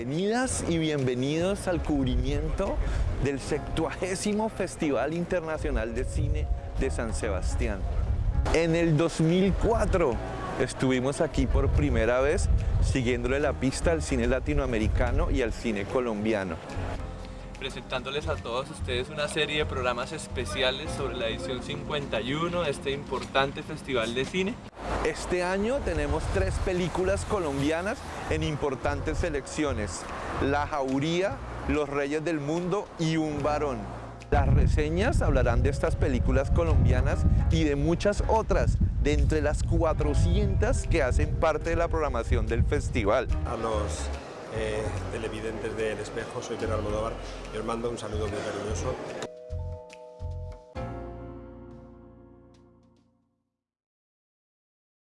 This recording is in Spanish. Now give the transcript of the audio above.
Bienvenidas y bienvenidos al cubrimiento del 70 Festival Internacional de Cine de San Sebastián. En el 2004 estuvimos aquí por primera vez siguiéndole la pista al cine latinoamericano y al cine colombiano presentándoles a todos ustedes una serie de programas especiales sobre la edición 51 de este importante festival de cine. Este año tenemos tres películas colombianas en importantes selecciones. La Jauría, Los Reyes del Mundo y Un Varón. Las reseñas hablarán de estas películas colombianas y de muchas otras, de entre las 400 que hacen parte de la programación del festival. A los eh, televidentes del Espejo, soy Pedro Almodóvar y os mando un saludo muy cariñoso.